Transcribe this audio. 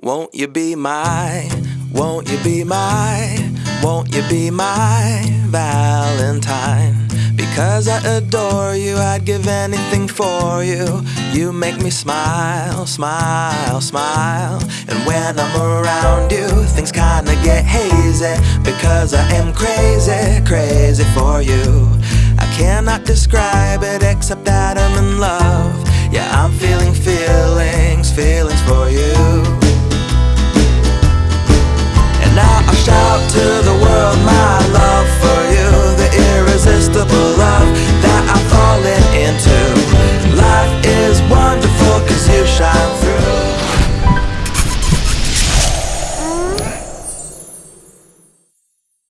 Won't you be my, won't you be my, won't you be my Valentine? Because I adore you, I'd give anything for you. You make me smile, smile, smile. And when I'm around you, things kinda get hazy. Because I am crazy, crazy for you. I cannot describe it except that. to the